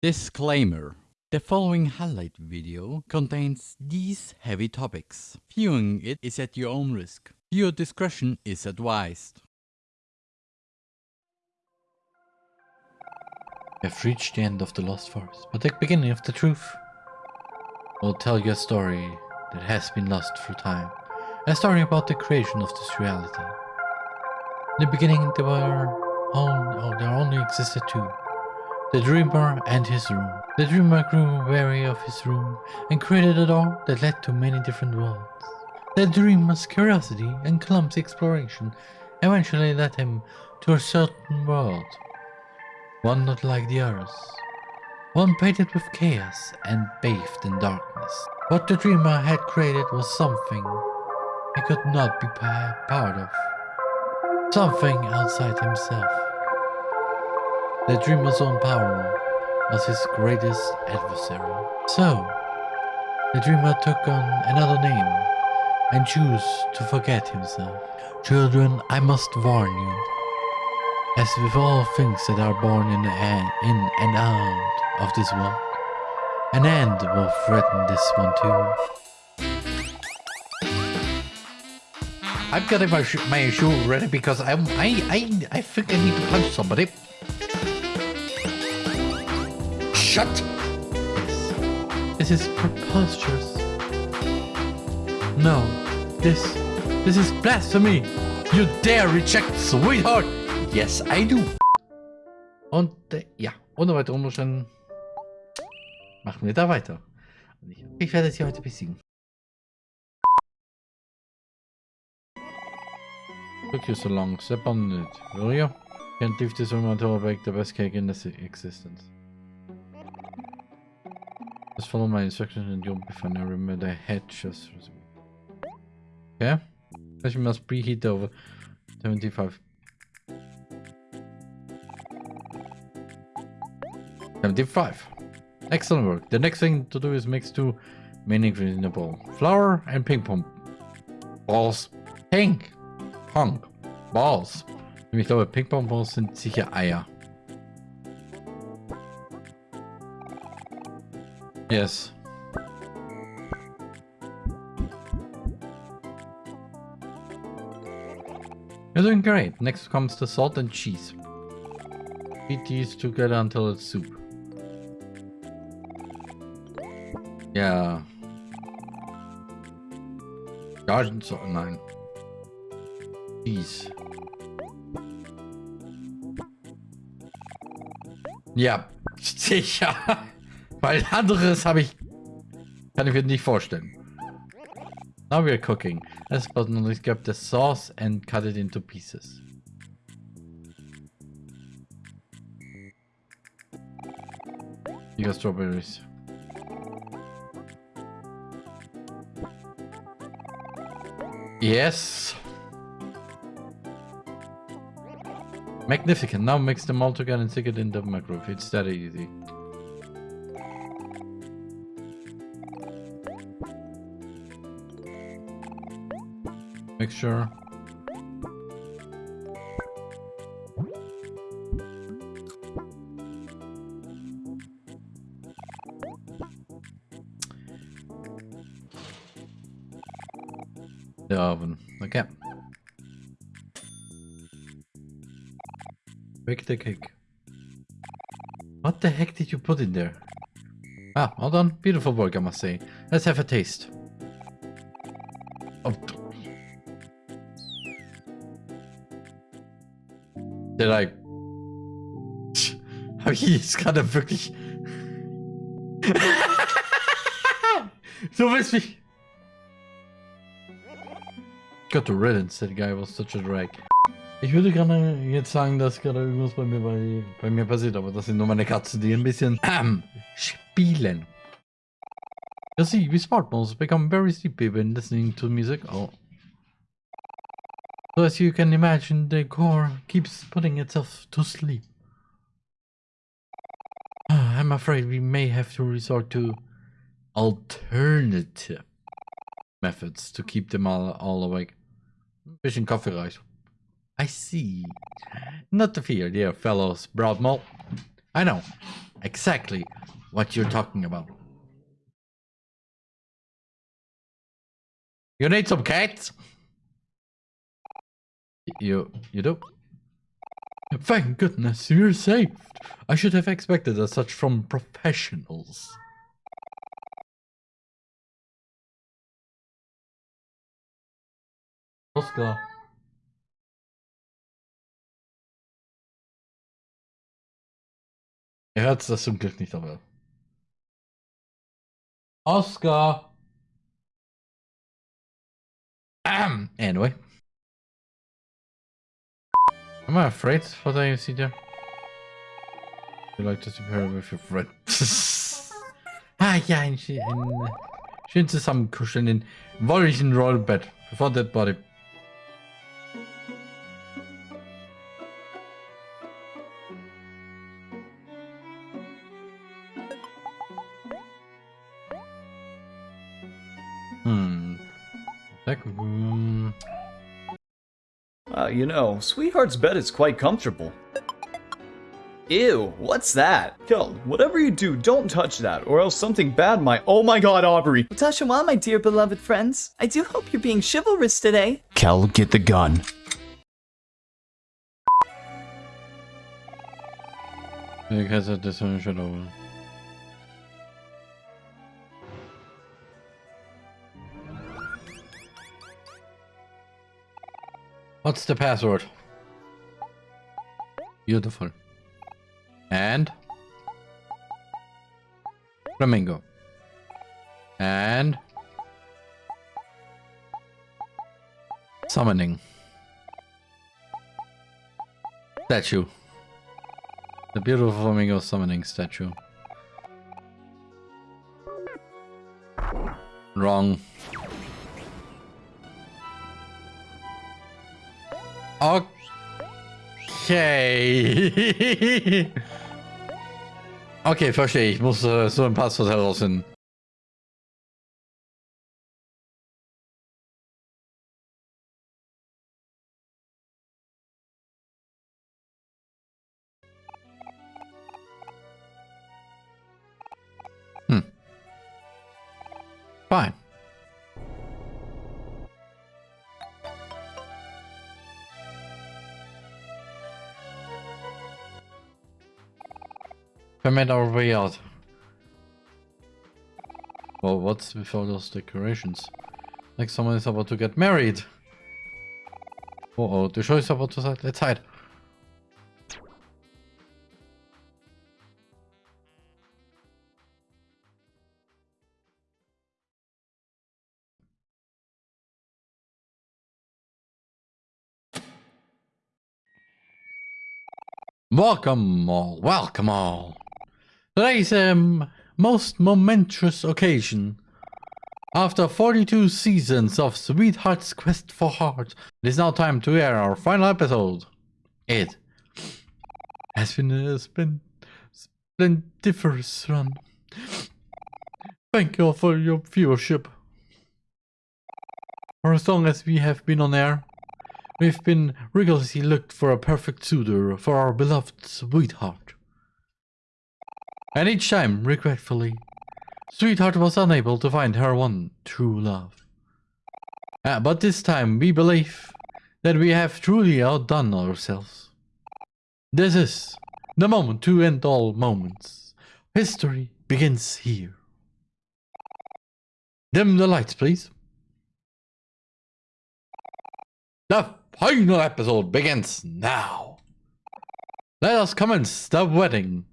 Disclaimer. The following highlight video contains these heavy topics. Viewing it is at your own risk. Viewer discretion is advised. We have reached the end of the Lost Forest, but the beginning of the truth. I'll tell you a story that has been lost through time. A story about the creation of this reality. In the beginning, there were only, oh, there only existed two. The dreamer and his room. The dreamer grew weary of his room and created a door that led to many different worlds. The dreamer's curiosity and clumsy exploration eventually led him to a certain world. One not like the others. One painted with chaos and bathed in darkness. What the dreamer had created was something he could not be part of. Something outside himself. The dreamer's own power was his greatest adversary. So, the dreamer took on another name and chose to forget himself. Children, I must warn you. As with all things that are born in, and, in and out of this world, an end will threaten this one too. I'm getting my, sh my shoe ready because I'm, I, I, I think I need to punch somebody. Shut! This is preposterous. No, this, this is blasphemy. You dare reject sweetheart? Yes, I do. Und äh, ja, ohne weitere Umständen machen wir da weiter. Ich werde sie heute besiegen. Took you so long. Step on it, will you? Can't leave this room until I bake the best cake in this existence. Just follow my instructions and you'll be fine. I remember the head just. Okay. Especially must preheat over 75. 75. Excellent work. The next thing to do is mix two main ingredients in the bowl. Flour and ping pong balls. Pink. Pong. Balls. Ich glaube, Ping-Pong-Balls sind sicher Eier. Yes. You're doing great. Next comes the salt and cheese. Beat these together until it's soup. Yeah. Garden salt, nein. Cheese. Ja, sicher. Weil anderes habe ich... Kann ich mir nicht vorstellen. Now we're cooking. Let's button grab the sauce and cut it into pieces. You got strawberries. Yes. Magnificent. Now mix them all together and stick it in the microwave. It's that easy. Mixture. The oven. Okay. Bake the cake. What the heck did you put in there? Ah, well done. Beautiful work, I must say. Let's have a taste. Did I... Habe ich jetzt gerade wirklich... du willst mich... Got the riddance, that guy was such a drag. Ich würde gerne jetzt sagen, dass gerade irgendwas bei mir, bei, bei mir passiert, aber das sind nur meine Katzen, die ein bisschen ähm, spielen. You see, we smart moles become very sleepy when listening to music. Oh. So as you can imagine, the core keeps putting itself to sleep. I'm afraid we may have to resort to alternative methods to keep them all, all awake. Bisschen coffee reicht. I see. Not to fear, dear fellows, Broadmole. I know. exactly what you're talking about. You need some cats? You, you do? Thank goodness you're saved. I should have expected as such from professionals. Oscar. Er hört das zum Glück nicht, aber. Oscar! Um, anyway. Am I afraid for the there? You like to compare with your friend. ah ja, ein, ein schön zusammenkuscheln in wolllichen Rollbett before that body. You know, Sweetheart's bed is quite comfortable. Ew, what's that? Kel, whatever you do, don't touch that, or else something bad might- Oh my god, Aubrey! Utashawa, my dear beloved friends. I do hope you're being chivalrous today. Kel, get the gun. Jag kan sätta som What's the password? Beautiful. And flamingo. And summoning. Statue. The beautiful flamingo summoning statue. Wrong. Okay. okay, verstehe. Ich muss äh, so ein Passwort herausfinden. Made our way out. Well, what's with all those decorations? Like someone is about to get married. Uh oh, the show is about to start. Let's hide. Welcome all, welcome all. Today's um, most momentous occasion. After 42 seasons of Sweetheart's Quest for Heart, it is now time to air our final episode. It has been a splen- splendiferous run. Thank you all for your viewership. For as long as we have been on air, we've been rigorously looked for a perfect suitor for our beloved sweetheart. And each time, regretfully, Sweetheart was unable to find her one true love. Uh, but this time we believe that we have truly outdone ourselves. This is the moment to end all moments. History begins here. Dim the lights, please. The final episode begins now. Let us commence the wedding.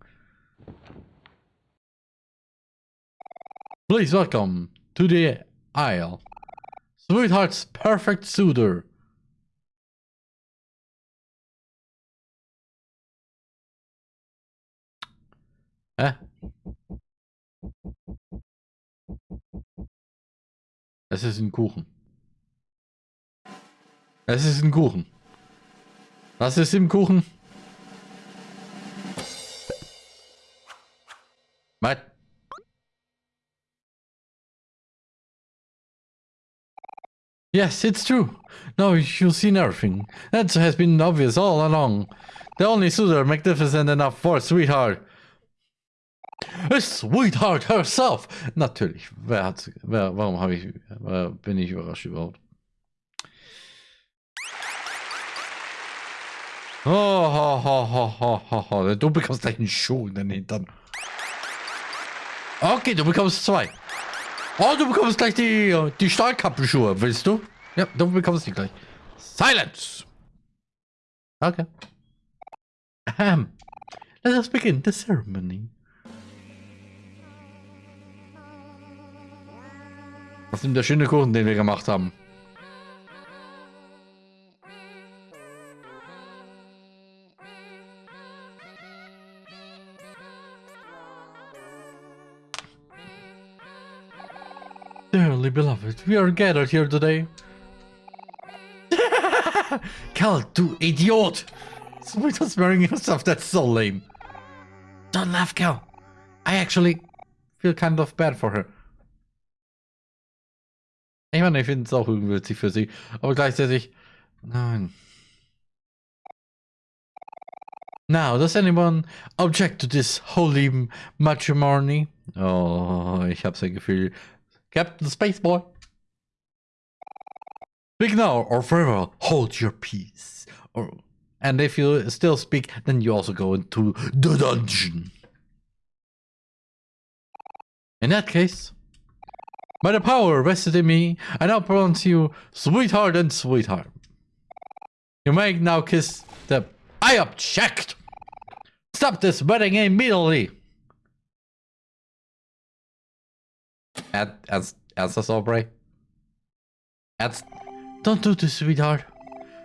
Please welcome to the aisle. Sweetheart's perfect suitor. Hä? Es ist ein Kuchen. Es ist ein Kuchen. Was ist im Kuchen? Yes, it's true. Now you've seen everything. That has been obvious all along. The only suitor magnificent enough for sweetheart. a sweetheart herself. Natürlich. Wer hat, wer, warum habe ich, äh, bin ich überrascht überhaupt? Oh, ho, ho, ho, ho, ho, ho. Du bekommst gleich einen Schuh in den Hintern. Okay, du bekommst zwei. Oh, du bekommst gleich die, die Stahlkappenschuhe, willst du? Ja, du bekommst die gleich. Silence! Okay. Ahem. Let us begin the ceremony. Was ist der schöne Kuchen, den wir gemacht haben? Beloved, we are gathered here today. Kel, du Idiot! Sweetheart's wearing yourself, that's so lame. Don't laugh, Kel. I actually feel kind of bad for her. Ich meine, ich finde es auch witzig für sie, aber gleichzeitig, nein. Now, does anyone object to this holy matrimony? Oh, ich hab's ein Gefühl. Captain Spaceboy. Speak now or forever hold your peace. Or, and if you still speak, then you also go into the dungeon. In that case, by the power vested in me, I now pronounce you sweetheart and sweetheart. You may now kiss the... I object! Stop this wedding immediately! Ed, as, as a Aubrey? Ed, don't do this, sweetheart.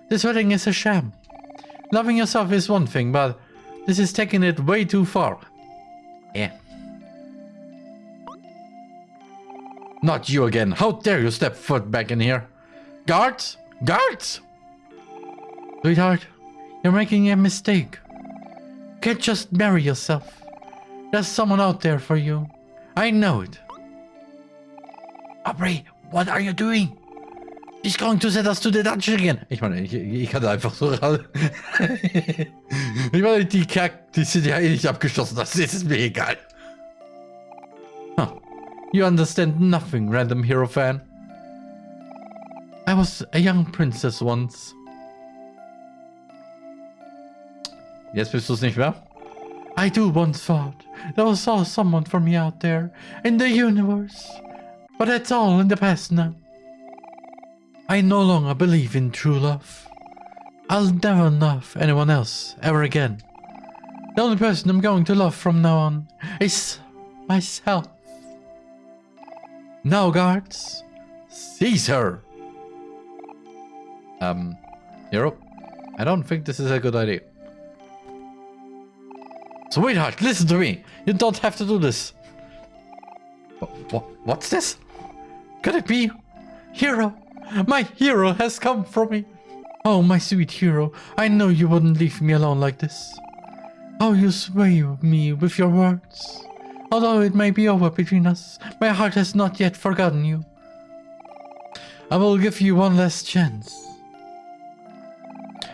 This wedding is a sham. Loving yourself is one thing, but this is taking it way too far. Yeah. Not you again. How dare you step foot back in here? Guards? Guards? Sweetheart, you're making a mistake. Can't just marry yourself. There's someone out there for you. I know it. Aubrey, what are you doing? She's going to send us to the dungeon again. Ich meine, ich, ich kann einfach so ran. ich meine, die Kack, die sind ja eh nicht abgeschlossen. Das ist mir egal. Huh. You understand nothing, random hero fan. I was a young princess once. Jetzt bist du es nicht mehr? I do once thought there was someone for me out there in the universe. But that's all in the past now. I no longer believe in true love. I'll never love anyone else ever again. The only person I'm going to love from now on is myself. Now, guards, seize her. Um, Hero, I don't think this is a good idea. Sweetheart, listen to me. You don't have to do this. What, what's this? Could it be? Hero, my hero has come for me. Oh, my sweet hero, I know you wouldn't leave me alone like this. Oh, you sway me with your words. Although it may be over between us, my heart has not yet forgotten you. I will give you one last chance.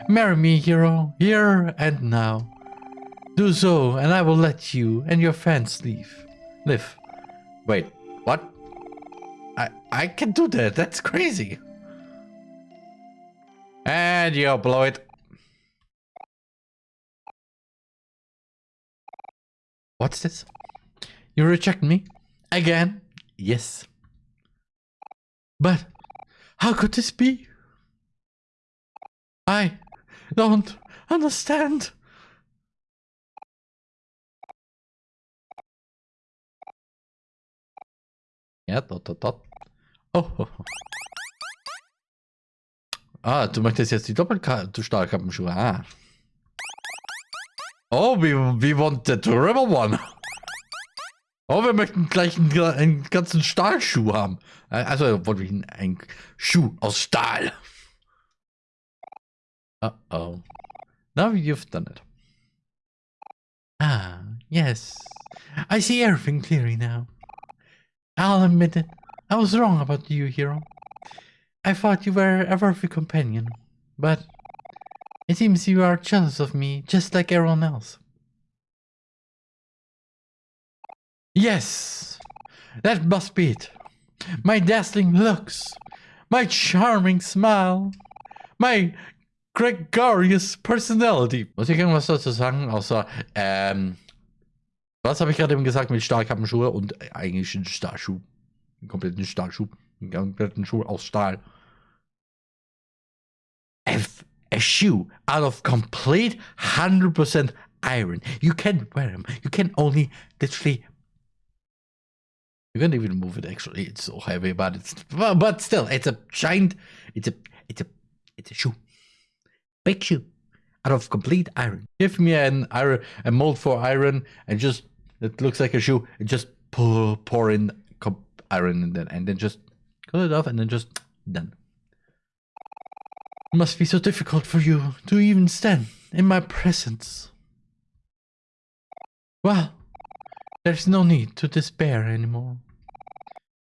Marry me, hero, here and now. Do so, and I will let you and your fans leave. Live. Wait, what? I, I can do that, that's crazy. And you blow it. What's this? You reject me? Again? Yes. But how could this be? I don't understand. Ja, dot, dot, dot. Oh. Ah, du möchtest jetzt die Doppelstahlkappenschuhe. Ah. Oh, we, we want the triple one. Oh, wir möchten gleich einen, einen ganzen Stahlschuh haben. Also, wollte ich einen Schuh aus Stahl. Uh oh. Now you've done it. Ah, yes. I see everything clearly now. I'll admit it. I was wrong about you, hero. I thought you were a worthy companion, but it seems you are jealous of me just like everyone else. Yes, that must be it. My dazzling looks, my charming smile, my gregarious personality. Muss ich irgendwas dazu sagen, außer, ähm, was habe ich gerade eben gesagt mit Stahlkappenschuhe und eigentlich ein Stahlschuh. Einen kompletten Stahlschuh. Einen kompletten Schuh aus Stahl. A, a shoe out of complete 100% iron. You can't wear them. You can only literally you can't even move it actually. It's so heavy, but it's but still, it's a giant. It's a it's a it's a shoe, big shoe, out of complete iron. Give me an iron a mold for iron and just it looks like a shoe. And just pour pour in iron and then and then just cut it off and then just done. It must be so difficult for you to even stand in my presence. Well, there's no need to despair anymore.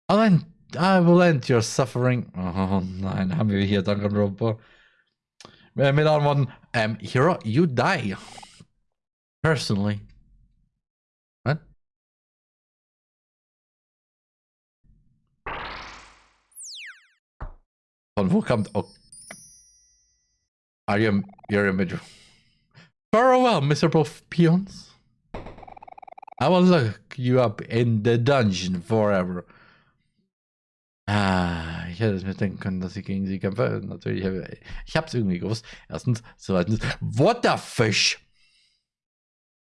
I'll end, I will end your suffering. Oh nein, haben wir hier Danganronpa. Äh, mit anderen Worten, um, Hero, you die. Personally. What? Von wo kommt... Oh. Are you... You're a middle... Farewell, miserable peons. I will lock you up in the dungeon forever. Ah, ich hätte es mir denken können, dass ich gegen sie kämpfe. Natürlich, ich habe es irgendwie gewusst. Erstens. Zweitens, what the fish?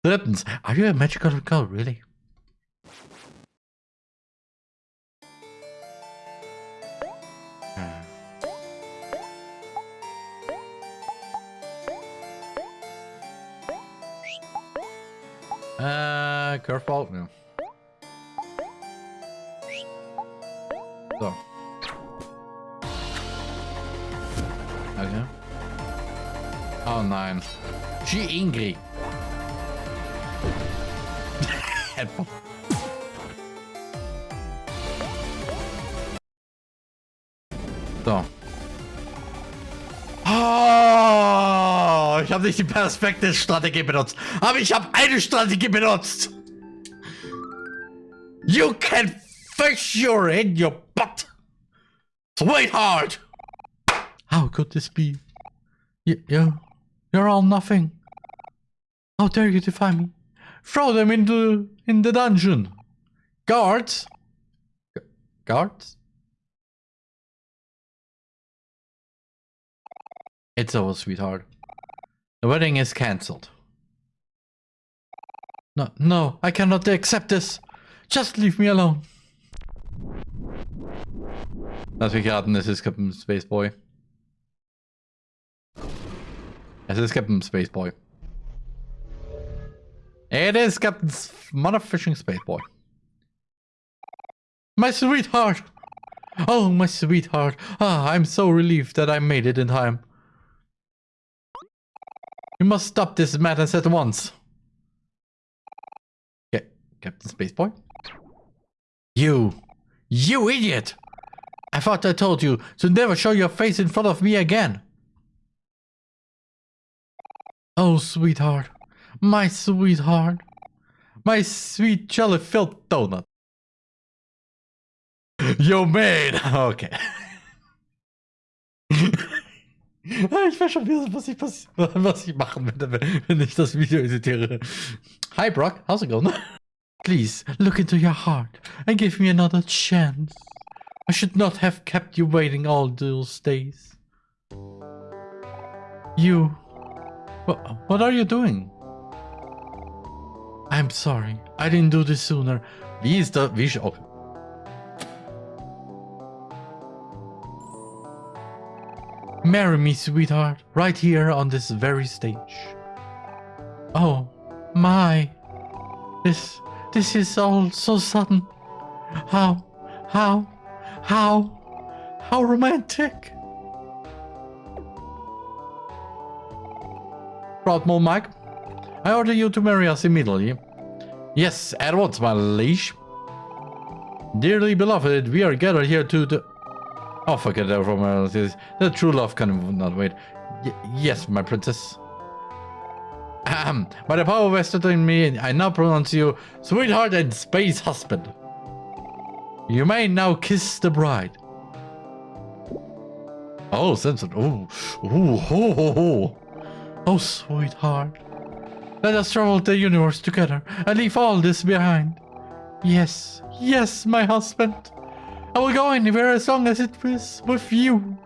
Drittens, are you a magical girl, really? Uh, curveball? No. So. Okay. Oh nein. She angry. so. Ich habe nicht die Perspektive-Strategie benutzt, aber ich habe eine Strategie benutzt. You can fish your in your butt, sweetheart. How could this be? You, you, you're all nothing. How dare you defy me? Throw them into in the dungeon. Guards. G guards. It's over, sweetheart. The wedding is cancelled. No, no, I cannot accept this. Just leave me alone. Mich raten, es ist Captain Space Boy. Es ist Captain Space Boy. It is Captain Motherfishing Space Boy. My sweetheart! Oh, my sweetheart. Ah, I'm so relieved that I made it in time. You must stop this madness at once. Okay, Captain Spaceboy? You! You idiot! I thought I told you to never show your face in front of me again. Oh, sweetheart. My sweetheart. My sweet jelly-filled donut. Yo, man! Okay. Ich weiß schon was ich, was ich machen werde, wenn ich das Video editiere. Hi Brock, how's it going? Please, look into your heart and give me another chance. I should not have kept you waiting all those days. You... What, are you doing? I'm sorry, I didn't do this sooner. Wie ist da... Wie... Oh. Marry me, sweetheart, right here on this very stage. Oh, my. This, this is all so sudden. How, how, how, how romantic. Proudmore Mike, I order you to marry us immediately. Yes, at once, my liege. Dearly beloved, we are gathered here to the... Oh, forget that uh, The true love can not wait. Y yes, my princess. Ahem. By the power vested in me, I now pronounce you sweetheart and space husband. You may now kiss the bride. Oh, censored. Oh, oh, ho, ho, ho. Oh, sweetheart. Let us travel the universe together and leave all this behind. Yes, yes, my husband. I will go anywhere as long as it is with you.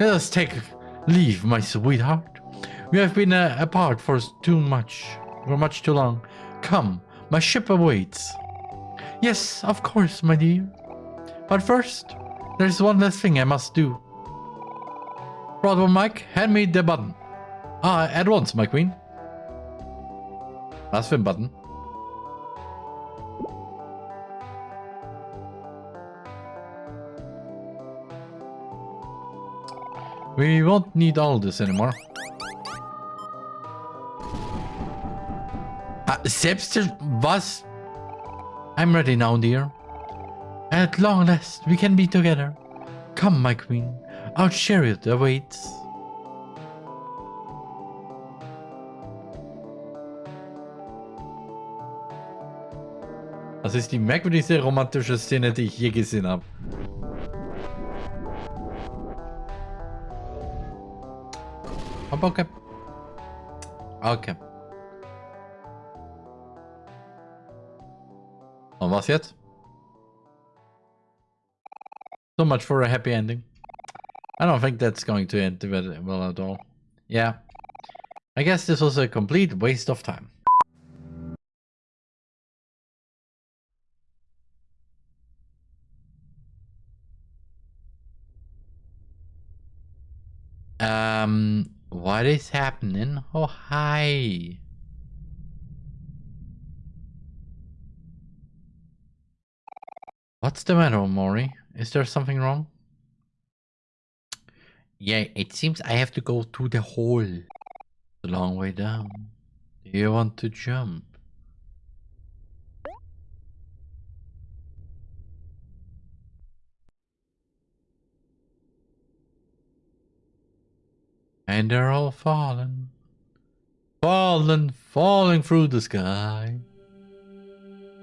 Let us take leave, my sweetheart. We have been uh, apart for too much, for much too long. Come, my ship awaits. Yes, of course, my dear. But first, there's one last thing I must do. Brother Mike, hand me the button. Ah, at once, my queen. Last film button. We won't need all this anymore. Uh, selbst was? I'm ready now, dear. At long last, we can be together. Come, my queen. Our chariot awaits. Das ist die merkwürdigste romantische Szene, die ich je gesehen habe. Okay. Okay. Und was jetzt? So much for a happy ending. I don't think that's going to end well at all. Yeah. I guess this was a complete waste of time. What is happening? Oh, hi. What's the matter, Mori? Is there something wrong? Yeah, it seems I have to go to the hole. A long way down. Do you want to jump? And they're all falling. Falling, falling through the sky.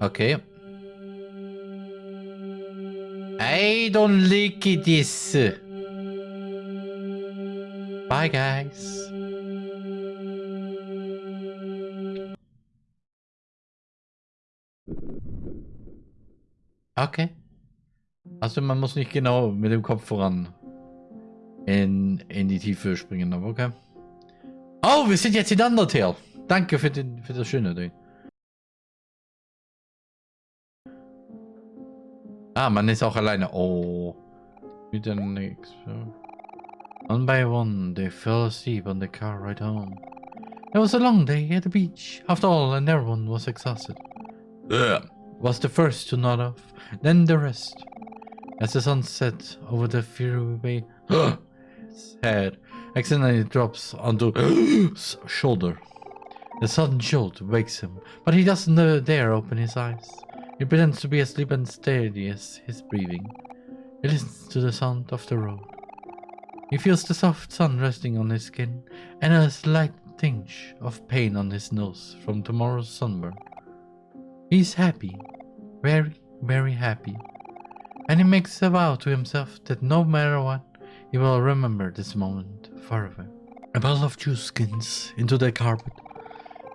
Okay. I don't like this. Bye guys. Okay. Also man muss nicht genau mit dem Kopf voran in, in die Tiefe springen, aber okay. Oh, wir sind jetzt in Undertale. Danke für, den, für das schöne Ding. Ah, man ist auch alleine. Oh. Wieder nix. One by one, they fell asleep on the car ride home. It was a long day at the beach, after all, and everyone was exhausted. Ugh. Was the first to nod off, then the rest. As the sun set over the freeway, his head accidentally drops onto shoulder. The sudden jolt wakes him, but he doesn't dare open his eyes. He pretends to be asleep and steady as his breathing. He listens to the sound of the road. He feels the soft sun resting on his skin and a slight tinge of pain on his nose from tomorrow's sunburn. He's happy, very, very happy, and he makes a vow to himself that no matter what, he will remember this moment forever. A bottle of juice skins into the carpet.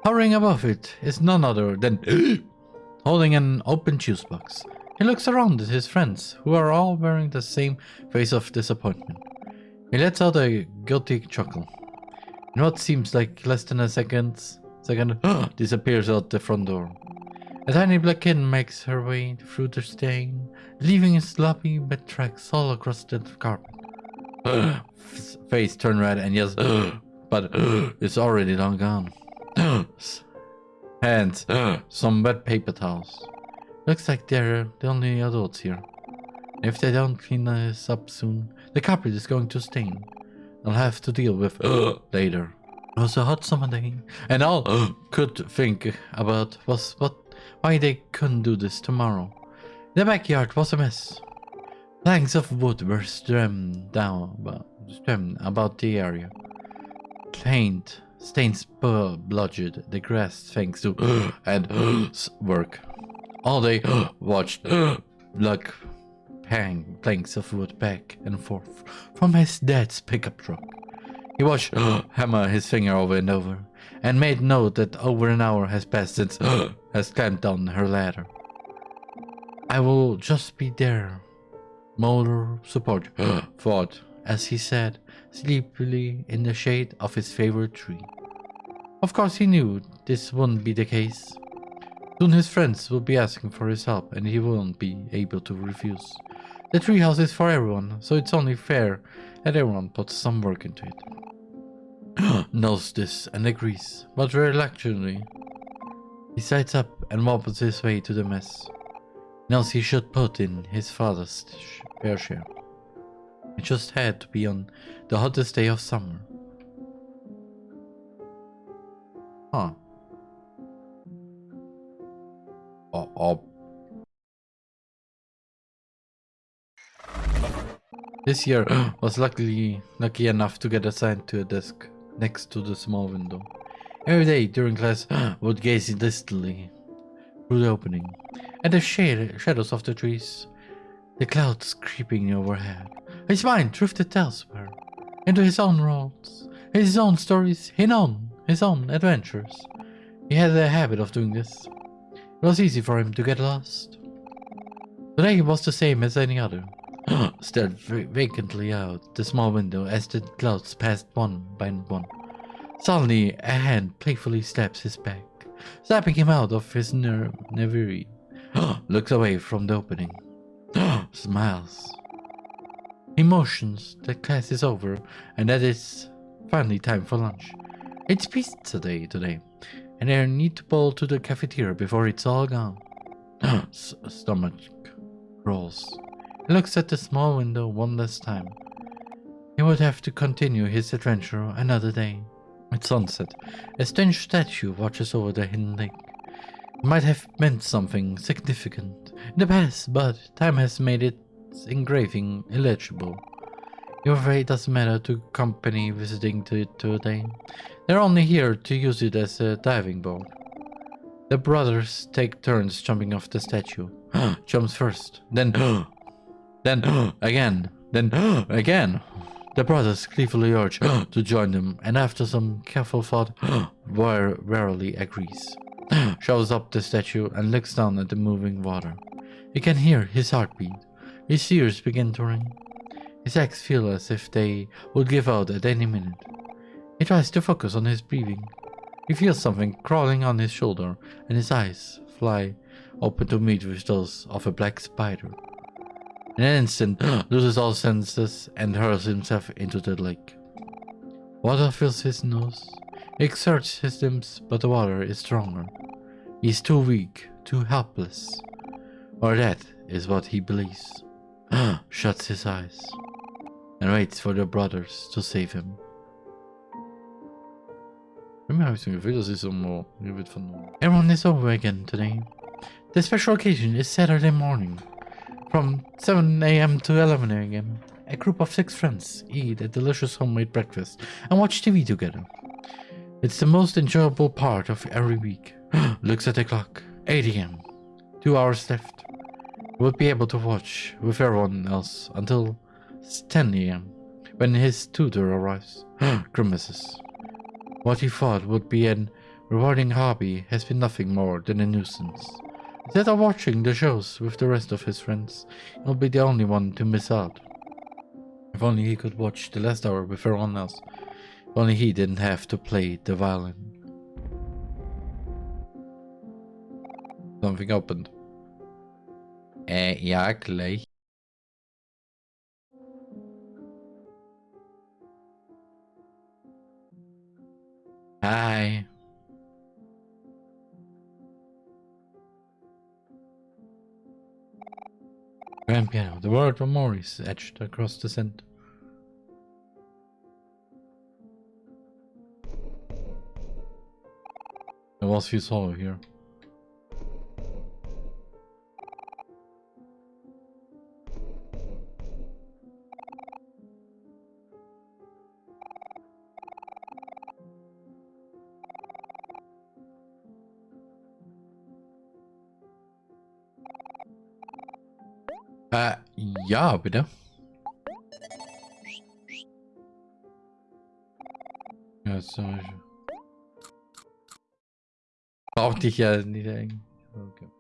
Hovering above it is none other than holding an open juice box. He looks around at his friends, who are all wearing the same face of disappointment. He lets out a guilty chuckle. In what seems like less than a second, second disappears out the front door. A tiny black kitten makes her way through the stain, leaving sloppy bed tracks all across the carpet. Face turn red and yes, but it's already long gone. Hands, some wet paper towels. Looks like they're the only adults here. If they don't clean this up soon, the carpet is going to stain. I'll have to deal with later. It was a hot summer day, and all could think about was what why they couldn't do this tomorrow. The backyard was a mess. Planks of wood were strewn down about, strewn about the area. Paint stains bludgeoned the grass thanks to and work. All day watched blood hang planks of wood back and forth from his dad's pickup truck. He watched hammer his finger over and over, and made note that over an hour has passed since has climbed down her ladder. I will just be there. Motor support, thought, as he sat sleepily in the shade of his favorite tree. Of course he knew this wouldn't be the case. Soon his friends will be asking for his help and he won't be able to refuse. The treehouse is for everyone, so it's only fair that everyone puts some work into it. Knows this and agrees, but reluctantly. He sides up and wobbles his way to the mess. Knows he should put in his father's fair share. It just had to be on the hottest day of summer. Huh. Oh, oh This year was luckily lucky enough to get assigned to a desk next to the small window. Every day during class would gaze distantly through the opening and the shade, shadows of the trees, the clouds creeping overhead. His mind drifted elsewhere, into his own worlds, his own stories, his own, his own adventures. He had a habit of doing this. It was easy for him to get lost. Today he was the same as any other. stared vacantly out the small window as the clouds passed one by one. Suddenly, a hand playfully slaps his back, snapping him out of his ner reverie. Looks away from the opening. Smiles. He motions that class is over and that it's finally time for lunch. It's pizza day today, and I need to pull to the cafeteria before it's all gone. Stomach rolls looks at the small window one last time. He would have to continue his adventure another day. At sunset, a strange statue watches over the hidden lake. It might have meant something significant in the past, but time has made its engraving illegible. Afraid it doesn't matter to company visiting to it today. They're only here to use it as a diving board. The brothers take turns jumping off the statue. Jumps first, then then again, then again. The brothers gleefully urge to join them, and after some careful thought, warily agrees. Shows up the statue and looks down at the moving water. He can hear his heartbeat. His ears begin to ring. His legs feel as if they would give out at any minute. He tries to focus on his breathing. He feels something crawling on his shoulder, and his eyes fly open to meet with those of a black spider. In an instant, loses all senses and hurls himself into the lake. Water fills his nose. He exerts his limbs, but the water is stronger. He is too weak, too helpless. Or that is what he believes. Shuts his eyes and waits for the brothers to save him. Everyone is over again today. The special occasion is Saturday morning. From 7 a.m. to 11 a.m., a group of six friends eat a delicious homemade breakfast and watch TV together. It's the most enjoyable part of every week. Looks at the clock. 8 a.m. Two hours left. We'll be able to watch with everyone else until 10 a.m. when his tutor arrives. Grimaces. What he thought would be an rewarding hobby has been nothing more than a nuisance. Instead of watching the shows with the rest of his friends, he'll be the only one to miss out. If only he could watch the last hour with everyone else. If only he didn't have to play the violin. Something opened. Eh, ja, gleich. Hi. Grand piano. The word of Morris etched across the center. There was few hollow here. Ja, bitte. Ja, so. Braucht dich ja nicht eigentlich. Okay.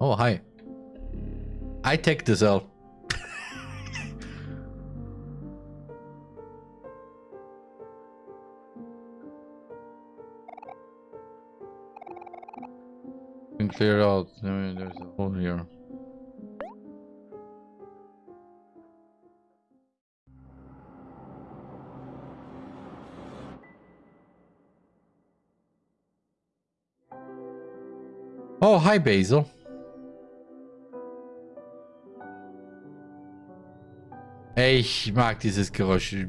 Oh, hi. I take this out. Cleared out. I mean, there's a hole here. Hi Basil. Ich mag dieses Geräusch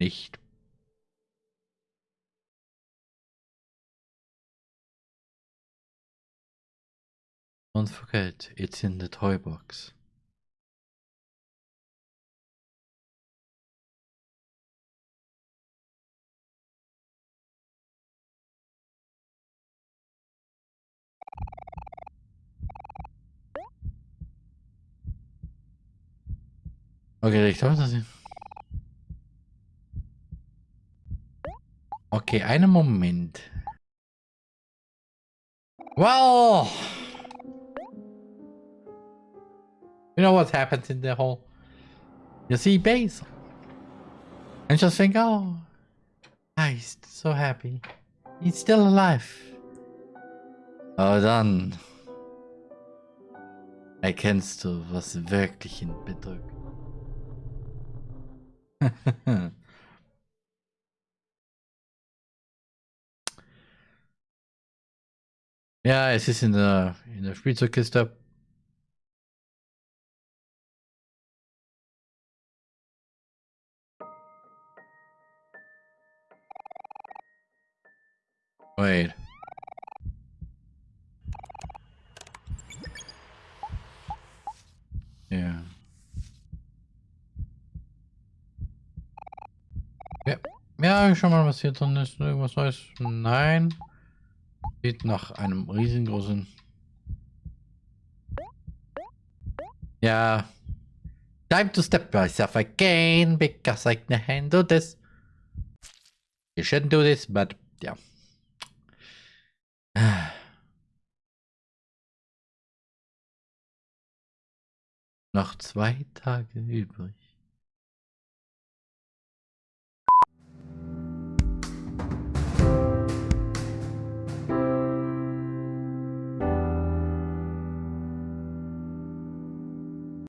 nicht. Don't forget, it's in the toy box. Okay, ich glaube, das ist... Okay, einen Moment. Well... You know what happens in the whole... You see Basil. And just think, oh... He's so happy. He's still alive. Aber dann... Erkennst du, was wirklich ihn bedrückt. Ja, es ist in der, in der Spielzeugkiste. Wait. Ja schau mal, was hier drin ist. Irgendwas Neues? Nein. Sieht nach einem riesengroßen... Ja. Time to step myself again, because I can handle this. You shouldn't do this, but yeah. Noch zwei Tage übrig.